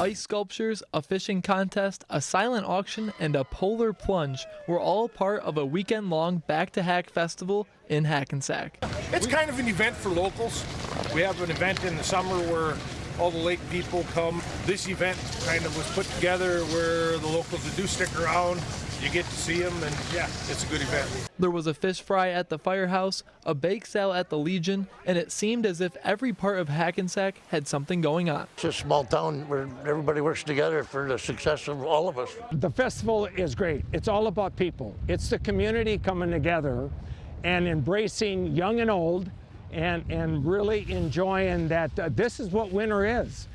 Ice sculptures, a fishing contest, a silent auction, and a polar plunge were all part of a weekend long Back to Hack festival in Hackensack. It's kind of an event for locals. We have an event in the summer where all the lake people come. This event kind of was put together where the locals that do stick around, you get to see them, and yeah, it's a good event. There was a fish fry at the firehouse, a bake sale at the Legion, and it seemed as if every part of Hackensack had something going on. It's a small town where everybody works together for the success of all of us. The festival is great. It's all about people. It's the community coming together and embracing young and old and, and really enjoying that uh, this is what winter is.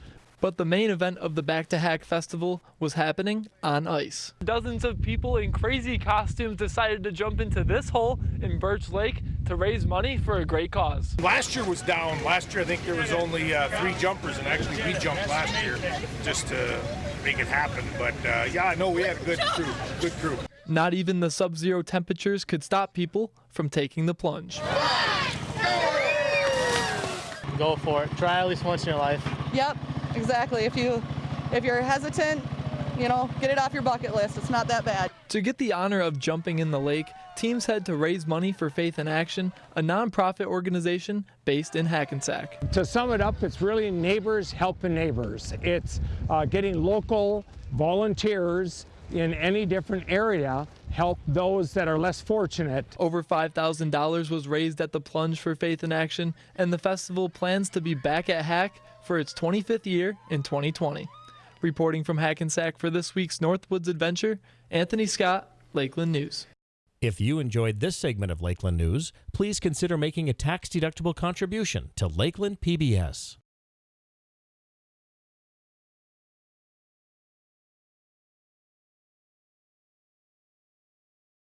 But the main event of the Back to Hack Festival was happening on ice. Dozens of people in crazy costumes decided to jump into this hole in Birch Lake to raise money for a great cause. Last year was down. Last year I think there was only uh, three jumpers, and actually we jumped last year just to make it happen. But uh, yeah, know we had a good crew, good crew. Not even the sub-zero temperatures could stop people from taking the plunge. Go for it. Try at least once in your life. Yep, exactly. If you if you're hesitant, you know, get it off your bucket list. It's not that bad. To get the honor of jumping in the lake, teams had to raise money for Faith in Action, a nonprofit organization based in Hackensack. To sum it up, it's really neighbors helping neighbors. It's uh, getting local volunteers in any different area help those that are less fortunate. Over $5,000 was raised at the plunge for Faith in Action, and the festival plans to be back at Hack for its 25th year in 2020. Reporting from Hackensack for this week's Northwoods Adventure, Anthony Scott, Lakeland News. If you enjoyed this segment of Lakeland News, please consider making a tax-deductible contribution to Lakeland PBS.